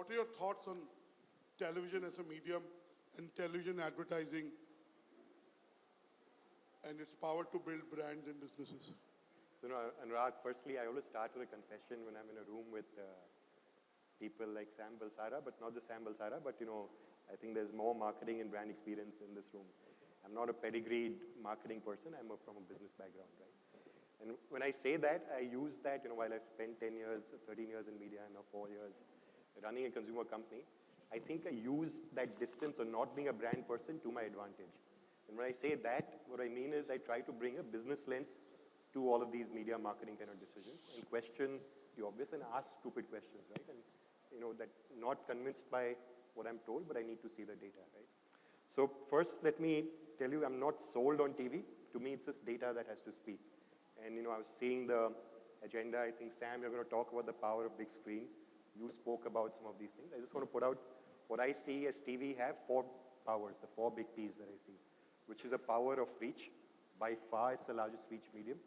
what are your thoughts on television as a medium and television advertising and its power to build brands and businesses? So, know, Anurag, firstly, I always start with a confession when I'm in a room with uh, people like Sam Balsara, but not the Sam Balsara, but, you know, I think there's more marketing and brand experience in this room. I'm not a pedigreed marketing person. I'm a, from a business background, right? And when I say that, I use that, you know, while I've spent 10 years, 13 years in media and now four years running a consumer company, I think I use that distance of not being a brand person to my advantage. And when I say that, what I mean is I try to bring a business lens to all of these media marketing kind of decisions and question the obvious and ask stupid questions, right? And, you know, that not convinced by what I'm told, but I need to see the data, right? So first, let me tell you, I'm not sold on TV. To me, it's just data that has to speak. And, you know, I was seeing the agenda. I think, Sam, you're going to talk about the power of big screen. You spoke about some of these things. I just want to put out what I see as TV have four powers, the four big Ps that I see, which is a power of reach. By far, it's the largest reach medium.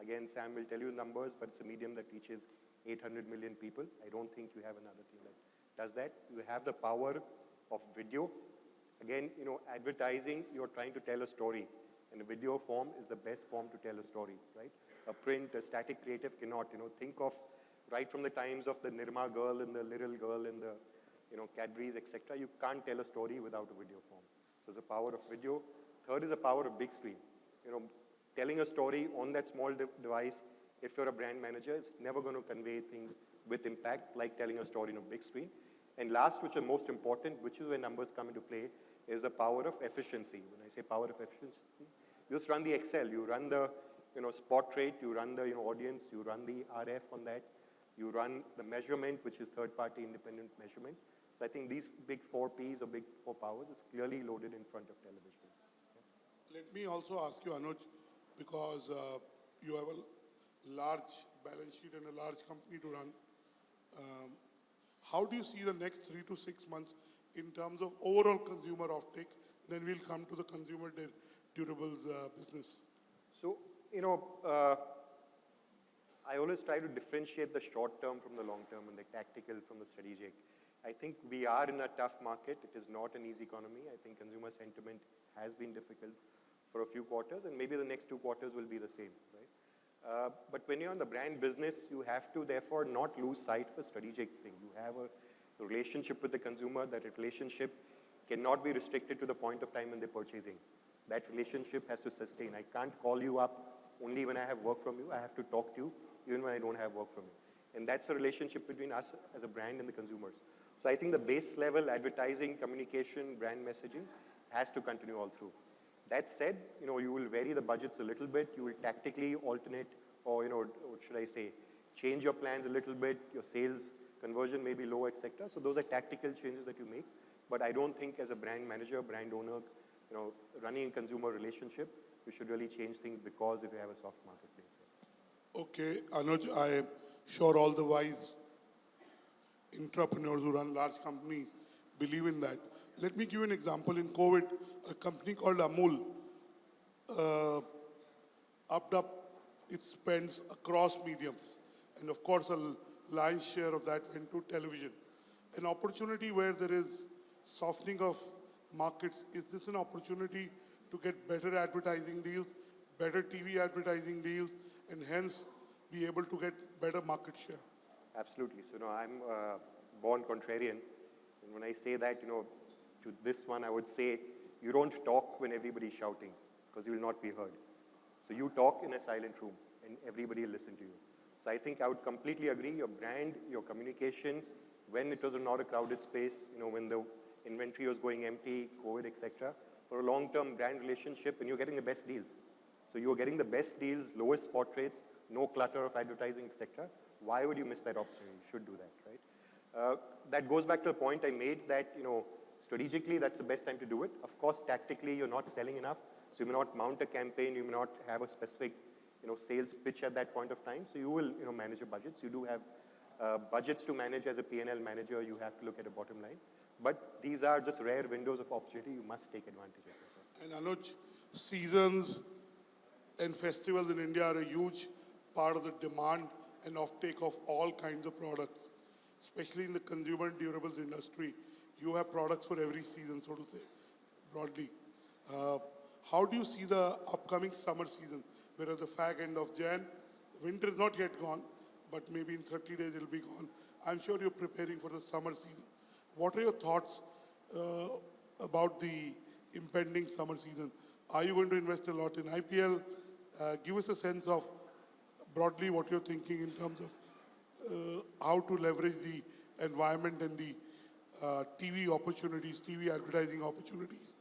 Again, Sam will tell you numbers, but it's a medium that reaches 800 million people. I don't think you have another thing that does that. You have the power of video. Again, you know, advertising, you're trying to tell a story. And a video form is the best form to tell a story, right? A print, a static creative cannot, you know, think of right from the times of the Nirma girl and the little girl and the, you know, Cadbury's, etc. You can't tell a story without a video form. So the power of video. Third is the power of big screen. You know, telling a story on that small de device, if you're a brand manager, it's never going to convey things with impact like telling a story on a big screen. And last, which is most important, which is where numbers come into play, is the power of efficiency. When I say power of efficiency, you just run the Excel, you run the you know, spot rate, you run the you know, audience, you run the RF on that, you run the measurement, which is third-party independent measurement. So I think these big four Ps or big four powers is clearly loaded in front of television. Let me also ask you, Anuj, because uh, you have a large balance sheet and a large company to run. Um, how do you see the next three to six months in terms of overall consumer offtake? Then we'll come to the consumer dur- durables uh, business. So, you know, uh, I always try to differentiate the short term from the long term and the tactical from the strategic. I think we are in a tough market. It is not an easy economy. I think consumer sentiment has been difficult for a few quarters, and maybe the next two quarters will be the same, right? Uh, but when you're in the brand business, you have to therefore not lose sight of a strategic thing. You have a relationship with the consumer. That relationship cannot be restricted to the point of time when they're purchasing. That relationship has to sustain. I can't call you up only when I have work from you. I have to talk to you even when I don't have work from you. And that's a relationship between us as a brand and the consumers. So I think the base level advertising, communication, brand messaging has to continue all through. That said, you know, you will vary the budgets a little bit. You will tactically alternate or, you know, what should I say, change your plans a little bit. Your sales conversion may be low, etc. So those are tactical changes that you make. But I don't think as a brand manager, brand owner, you know, running a consumer relationship, you should really change things because if you have a soft marketplace. Okay, Anuj, I am sure all the wise entrepreneurs who run large companies believe in that. Let me give you an example. In COVID, a company called Amul uh, upped up its spends across mediums. And of course, a lion's share of that went to television. An opportunity where there is softening of markets, is this an opportunity to get better advertising deals, better TV advertising deals, and hence be able to get better market share? Absolutely. So, know, I'm uh, born contrarian. And when I say that, you know, to this one, I would say you don't talk when everybody's shouting because you will not be heard. So you talk in a silent room and everybody will listen to you. So I think I would completely agree. Your brand, your communication, when it was not a crowded space, you know, when the inventory was going empty, COVID, etc., for a long-term brand relationship, and you're getting the best deals. So you're getting the best deals, lowest spot rates, no clutter of advertising, etc. Why would you miss that opportunity? You should do that, right? Uh, that goes back to the point I made that, you know, strategically, that's the best time to do it. Of course, tactically, you're not selling enough. So you may not mount a campaign, you may not have a specific, you know, sales pitch at that point of time. So you will, you know, manage your budgets. You do have uh, budgets to manage as a P&L manager. You have to look at a bottom line. But these are just rare windows of opportunity. You must take advantage of it. And Anuj, seasons and festivals in India are a huge part of the demand and offtake of all kinds of products. especially in the consumer durables industry, you have products for every season, so to say, broadly. Uh, how do you see the upcoming summer season? We're at the fag end of Jan. Winter is not yet gone, but maybe in 30 days it'll be gone. I'm sure you're preparing for the summer season. What are your thoughts uh, about the impending summer season? Are you going to invest a lot in IPL? Uh, give us a sense of broadly what you're thinking in terms of uh, how to leverage the environment and the uh, TV opportunities, TV advertising opportunities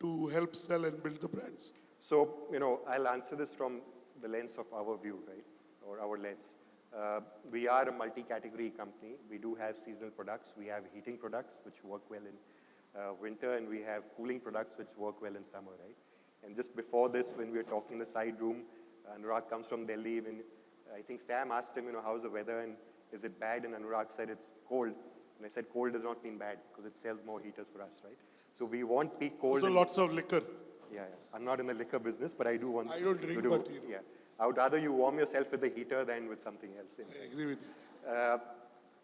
to help sell and build the brands. So, you know, I'll answer this from the lens of our view, right, or our lens. Uh, we are a multi-category company. We do have seasonal products. We have heating products, which work well in uh, winter, and we have cooling products, which work well in summer, right? And just before this, when we were talking in the side room, Anurag comes from Delhi. When I think Sam asked him, you know, how's the weather and is it bad? And Anurag said it's cold. And I said cold does not mean bad because it sells more heaters for us, right? So we want peak cold. So lots of liquor. yeah, yeah. I'm not in the liquor business, but I do want I don't to drink, do- but, you know. yeah. I would rather you warm yourself with the heater than with something else. inside. I agree with you. Uh,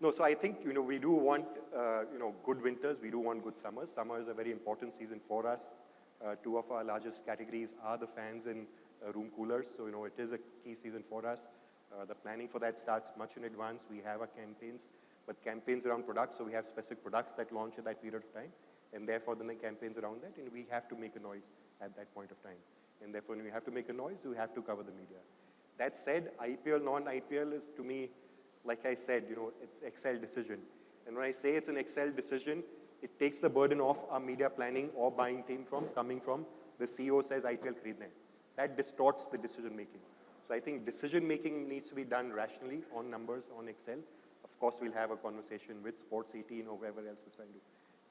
no, so I think, you know, we do want, uh, you know, good winters. We do want good summers. Summer is a very important season for us. Uh, two of our largest categories are the fans and uh, room coolers. So, you know, it is a key season for us. Uh, the planning for that starts much in advance. We have our campaigns, but campaigns around products. So we have specific products that launch at that period of time. And therefore, then the campaigns around that. And we have to make a noise at that point of time. And therefore, when we have to make a noise, we have to cover the media. That said, IPL, non-IPL is to me, like I said, you know, it's Excel decision. And when I say it's an Excel decision, it takes the burden off our media planning or buying team from coming from the CEO says IPL create That distorts the decision making. So I think decision making needs to be done rationally on numbers, on Excel. Of course, we'll have a conversation with Sports 18 or whoever else is trying to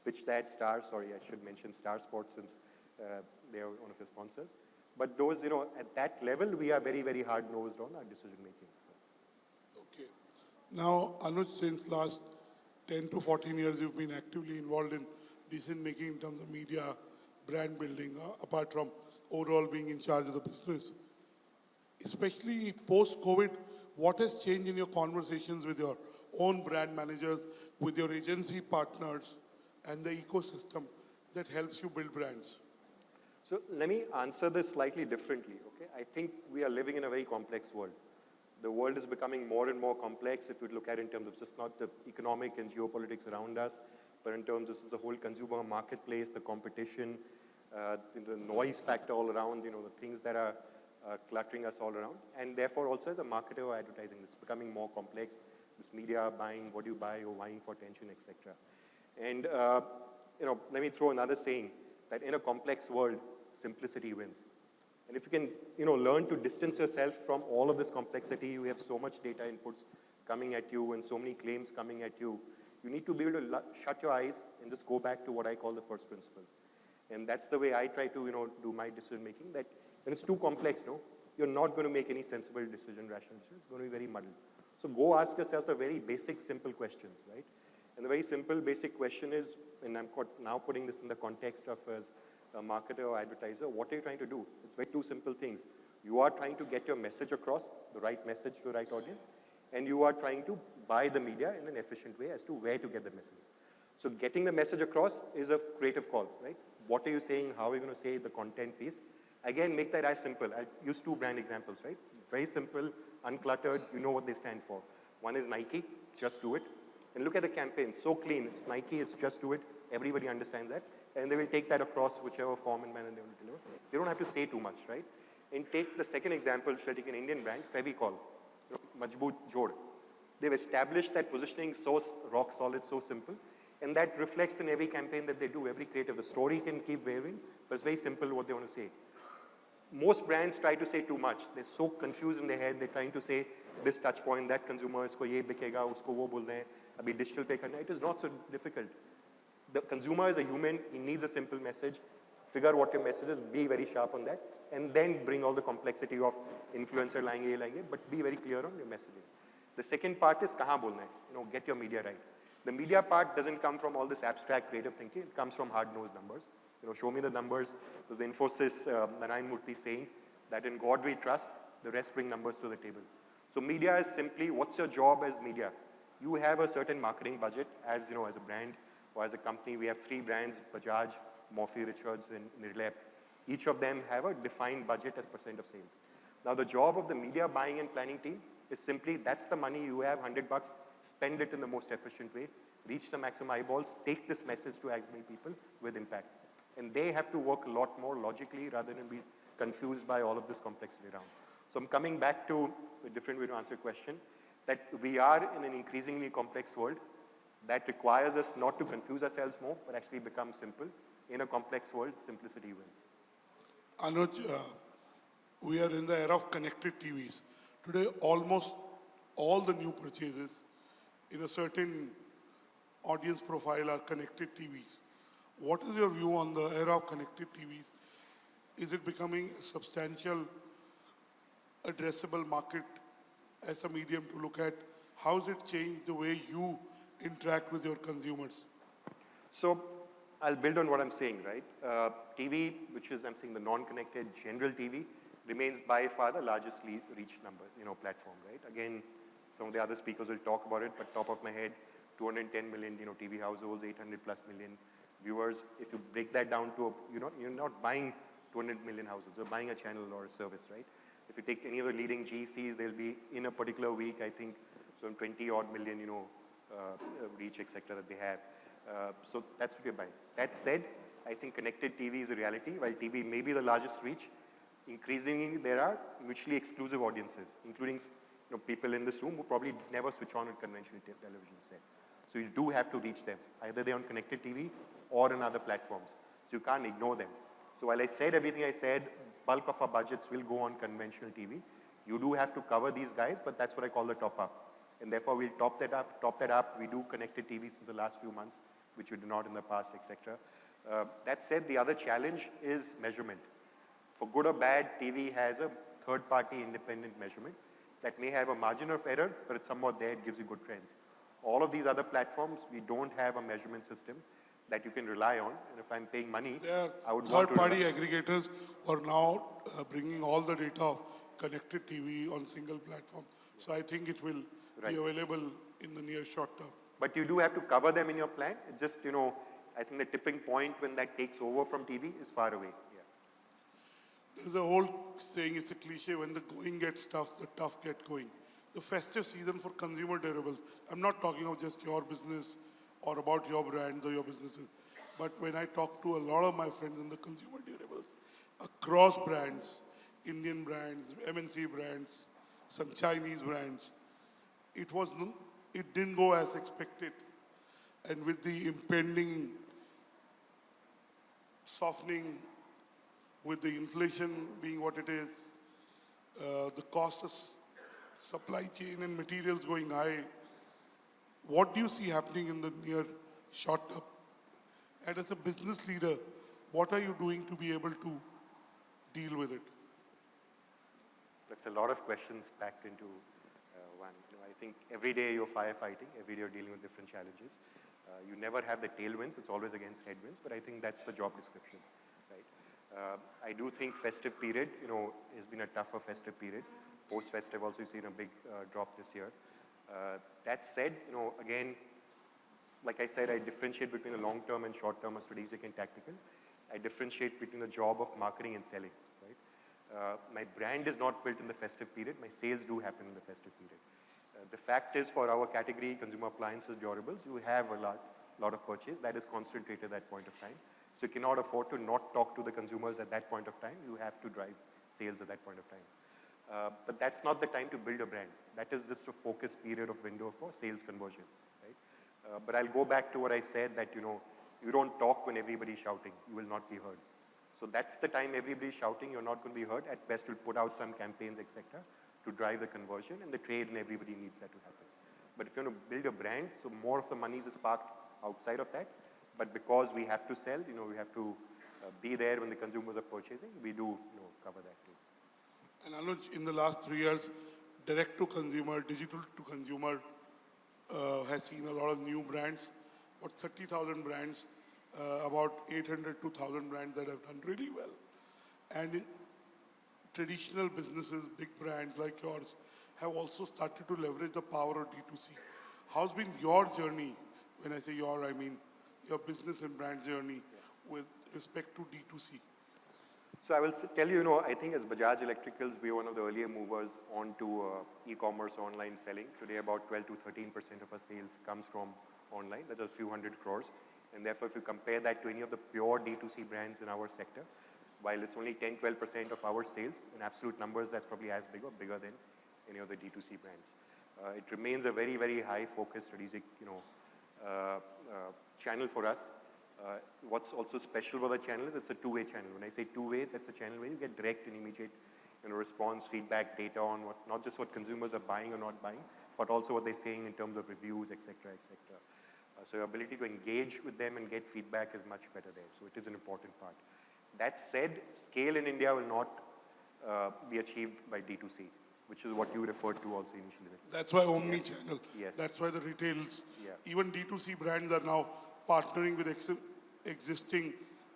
pitch that Star. Sorry, I should mention Star Sports since uh, they are one of the sponsors. But those, you know, at that level, we are very, very hard nosed on our decision making. So. Okay. Now, Anuj, since last 10 to 14 years, you've been actively involved in decision making in terms of media, brand building, uh, apart from overall being in charge of the business. Especially post COVID, what has changed in your conversations with your own brand managers, with your agency partners, and the ecosystem that helps you build brands? So let me answer this slightly differently, okay? I think we are living in a very complex world. The world is becoming more and more complex if you look at it in terms of just not the economic and geopolitics around us, but in terms of the whole consumer marketplace, the competition, uh, the noise factor all around, you know, the things that are uh, cluttering us all around. And therefore also as a marketer or advertising, it's becoming more complex. This media buying, what you buy, or buying for attention, etc. And, uh, you know, let me throw another saying that in a complex world, simplicity wins. And if you can, you know, learn to distance yourself from all of this complexity, you have so much data inputs coming at you and so many claims coming at you, you need to be able to shut your eyes and just go back to what I call the first principles. And that's the way I try to, you know, do my decision making, that when it's too complex, no, you're not going to make any sensible decision, rational decision. It's going to be very muddled. So go ask yourself the very basic, simple questions, right? And the very simple, basic question is, and I'm now putting this in the context of as a marketer or advertiser, what are you trying to do? It's very two simple things. You are trying to get your message across, the right message to the right audience, and you are trying to buy the media in an efficient way as to where to get the message. So getting the message across is a creative call, right? What are you saying? How are you going to say the content piece? Again, make that as simple. I'll use two brand examples, right? Very simple, uncluttered, you know what they stand for. One is Nike, just do it. And look at the campaign, so clean. It's Nike, it's just do it. Everybody understands that. And they will take that across whichever form and manner they want to deliver. They don't have to say too much, right? And take the second example, shall I take an Indian brand, Fevicol, Majboot Jod. They've established that positioning so rock solid, so simple. And that reflects in every campaign that they do, every creative. The story can keep varying, but it's very simple what they want to say. Most brands try to say too much. They're so confused in their head. They're trying to say this touch point, that consumer, isko ye bikega, usko wo bolna hai, abhi digital pay karna. It is not so difficult the consumer is a human, he needs a simple message, figure out what your message is, be very sharp on that, and then bring all the complexity of influencer lying here, lying here, but be very clear on your messaging. The second part is kaha bolna hai, you know, get your media right. The media part doesn't come from all this abstract creative thinking, it comes from hard-nosed numbers. You know, show me the numbers, there's Infosys, uh, Narayan Murthy saying that in God we trust, the rest bring numbers to the table. So media is simply, what's your job as media? You have a certain marketing budget as, you know, as a brand, or as a company. We have three brands, Bajaj, Morphy Richards, and Nirlep. Each of them have a defined budget as percent of sales. Now, the job of the media buying and planning team is simply that's the money you have, 100 bucks, spend it in the most efficient way, reach the maximum eyeballs, take this message to as many people with impact. And they have to work a lot more logically rather than be confused by all of this complexity around. So I'm coming back to a different way to answer your question, that we are in an increasingly complex world that requires us not to confuse ourselves more, but actually become simple. In a complex world, simplicity wins. Anuj, uh, we are in the era of connected TVs. Today, almost all the new purchases in a certain audience profile are connected TVs. What is your view on the era of connected TVs? Is it becoming a substantial addressable market as a medium to look at? How has it changed the way you interact with your consumers? So I'll build on what I'm saying, right? Uh, TV, which is I'm saying the non-connected general TV, remains by far the largest reach number, you know, platform, right? Again, some of the other speakers will talk about it, but top of my head, 210 million, you know, TV households, 800 plus million viewers. If you break that down to, a, you know, you're not buying 200 million households, you're buying a channel or a service, right? If you take any of the leading GCs, they'll be in a particular week, I think, some 20 odd million, you know, reach, etc. that they have. Uh, so that's what we're buying. That said, I think connected TV is a reality. While TV may be the largest reach, increasingly there are mutually exclusive audiences, including you know, people in this room who probably never switch on a conventional te- television set. So you do have to reach them. Either they're on connected TV or on other platforms. So you can't ignore them. So while I said everything I said, bulk of our budgets will go on conventional TV. You do have to cover these guys, but that's what I call the top up. And therefore, we'll top that up, top that up. We do connected TV since the last few months, which we did not in the past, etc. Uh, that said, the other challenge is measurement. For good or bad, TV has a third-party independent measurement that may have a margin of error, but it's somewhat there, it gives you good trends. All of these other platforms, we don't have a measurement system that you can rely on. And if I'm paying money, I would third-party aggregators are now uh, bringing all the data of connected TV on single platform. So I think it will Right. be available in the near short term. But you do have to cover them in your plan. It's just, you know, I think the tipping point when that takes over from TV is far away. Yeah. There is a old saying, it's a cliche, when the going gets tough, the tough get going. The festive season for consumer durables, I'm not talking of just your business or about your brands or your businesses, but when I talk to a lot of my friends in the consumer durables, across brands, Indian brands, MNC brands, some Chinese brands, it was, it didn't go as expected. And with the impending softening with the inflation being what it is, uh, the cost of supply chain and materials going high, what do you see happening in the near short term? And as a business leader, what are you doing to be able to deal with it? That's a lot of questions packed into one. You know, I think every day you're firefighting, every day you're dealing with different challenges. Uh, you never have the tailwinds, it's always against headwinds, but I think that's the job description, right? Uh, I do think festive period, you know, has been a tougher festive period. Post-festive also you've seen a big uh, drop this year. Uh, that said, you know, again, like I said, I differentiate between the long term and short term strategic and tactical. I differentiate between the job of marketing and selling? Uh, my brand is not built in the festive period. My sales do happen in the festive period. Uh, the fact is for our category, consumer appliances, durables, you have a lot, lot of purchase that is concentrated at that point of time. So you cannot afford to not talk to the consumers at that point of time. You have to drive sales at that point of time. Uh, but that's not the time to build a brand. That is just a focus period of window for sales conversion, right? Uh, but I'll go back to what I said that, you know, you don't talk when everybody's shouting. You will not be heard. So that's the time everybody's shouting. You're not going to be heard. At best, you'll put out some campaigns, etc., to drive the conversion, and the trade and everybody needs that to happen. But if you want to build a brand, so more of the money is parked outside of that. But because we have to sell, you know, we have to uh, be there when the consumers are purchasing. We do, you know, cover that too. And Anuj, in the last three years, direct to consumer, digital to consumer uh, has seen a lot of new brands, about 30,000 brands, uh, about 800 to 1,000 brands that have done really well. And traditional businesses, big brands like yours, have also started to leverage the power of D2C. How's been your journey? When I say your, I mean your business and brand journey with respect to D2C. So I will tell you, you know, I think as Bajaj Electricals, we are one of the earlier movers onto uh, e-commerce online selling. Today, about 12 to 13 percent of our sales comes from online. That's a few hundred crores. And therefore, if you compare that to any of the pure D2C brands in our sector, while it's only 10, 12 percent of our sales, in absolute numbers, that's probably as big or bigger than any of the D2C brands. Uh, it remains a very, very high focus strategic, you know, uh, uh, channel for us. Uh, what's also special about the channel is it's a two-way channel. When I say two-way, that's a channel where you get direct and immediate you know, response, feedback, data on what, not just what consumers are buying or not buying, but also what they're saying in terms of reviews, et cetera, et cetera. Uh, so your ability to engage with them and get feedback is much better there. So it is an important part. That said, scale in India will not uh, be achieved by D2C, which is what you referred to also initially. That's why omni-channel. Yes. That's why the retails, Yeah. even D2C brands are now partnering with ex- existing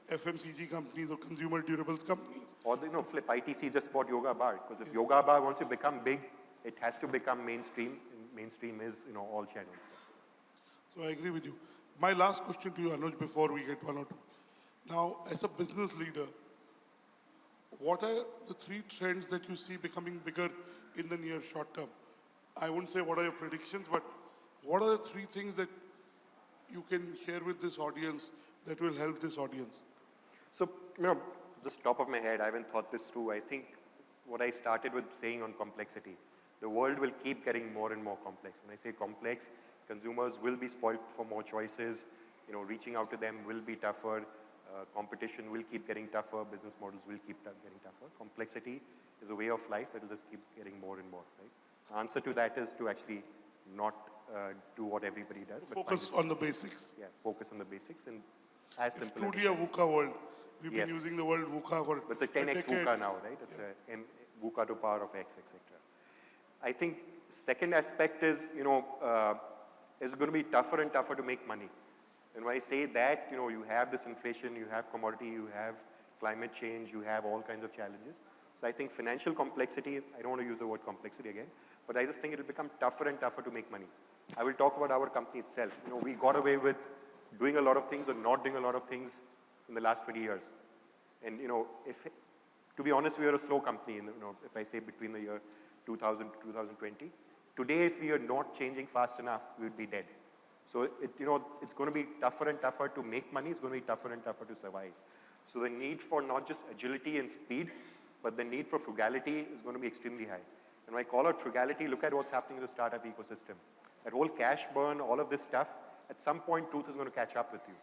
FMCG companies or consumer durables companies. Or, the, you know, flip ITC just bought Yoga Bar, because if Yoga Bar wants to become big, it has to become mainstream, and mainstream is, you know, all channels. So I agree with you. My last question to you, Anuj, before we get one or two. Now, as a business leader, what are the three trends that you see becoming bigger in the near short term? I won't say what are your predictions, but what are the three things that you can share with this audience that will help this audience? So, you know, just top of my head, I haven't thought this through. I think what I started with saying on complexity, the world will keep getting more and more complex. When I say complex, consumers will be spoiled for more choices. You know, reaching out to them will be tougher. Uh, competition will keep getting tougher. Business models will keep getting tougher. Complexity is a way of life that will just keep getting more and more, right? The answer to that is to actually not uh, do what everybody does, but Focus on the basics. yeah, focus on the basics and as It's simple as truly a VUCA world. We've Yes. been using the word VUCA for But it's a 10x decade. VUCA now, right? It's a M, VUCA to power of x, etc. I think second aspect is, you know, uh, it's going to be tougher and tougher to make money. And when I say that, you know, you have this inflation, you have commodity, you have climate change, you have all kinds of challenges. So I think financial complexity, I don't want to use the word complexity again, but I just think it will become tougher and tougher to make money. I will talk about our company itself. You know, we got away with doing a lot of things or not doing a lot of things in the last 20 years. And, you know, if, to be honest, we are a slow company, you know, if I say between the year 2000 to 2020. Today, if we are not changing fast enough, we would be dead. So, it, you know, it's going to be tougher and tougher to make money. It's going to be tougher and tougher to survive. So the need for not just agility and speed, but the need for frugality is going to be extremely high. And when I call out frugality, look at what's happening in the startup ecosystem. That whole cash burn, all of this stuff, at some point, truth is going to catch up with you.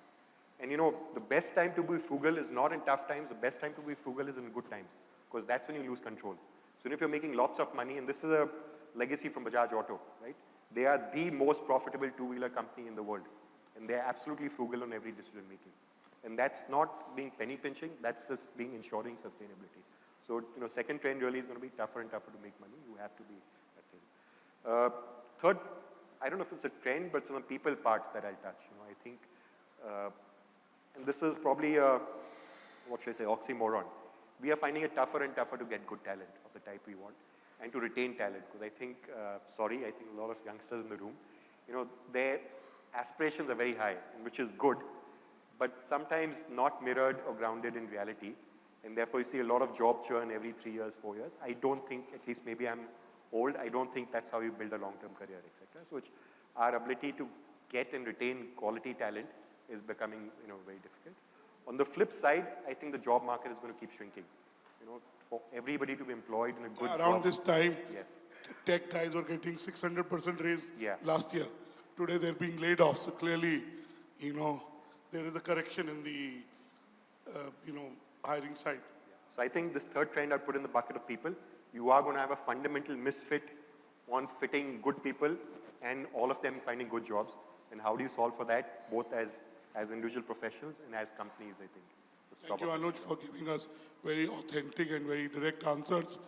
And you know, the best time to be frugal is not in tough times. The best time to be frugal is in good times, because that's when you lose control. So if you're making lots of money, and this is a legacy from Bajaj Auto, right? They are the most profitable two-wheeler company in the world, and they're absolutely frugal on every decision making. And that's not being penny pinching. That's just being ensuring sustainability. So you know, second trend really is going to be tougher and tougher to make money. You have to be. Uh, third, I don't know if it's a trend, but on the people part that I'll touch. You know, I think, uh, and this is probably a, what should I say, oxymoron. We are finding it tougher and tougher to get good talent of the type we want and to retain talent. Because I think, uh, sorry, I think a lot of youngsters in the room, you know, their aspirations are very high, which is good, but sometimes not mirrored or grounded in reality. And therefore, you see a lot of job churn every three years, four years. I don't think, at least maybe I'm old, I don't think that's how you build a long-term career, etc. So, which our ability to get and retain quality talent is becoming, you know, very difficult. On the flip side, I think the job market is going to keep shrinking. You know, for everybody to be employed in a good Around job. this time, Yes. tech guys were getting 600% raise Yeah. last year. Today they're being laid off. So clearly, you know, there is a correction in the, uh, you know, hiring side. So I think this third trend I'd put in the bucket of people. You are going to have a fundamental misfit on fitting good people and all of them finding good jobs. And how do you solve for that, both as, as individual professionals and as companies, I think. Thank you, Anuj, for giving us very authentic and very direct answers.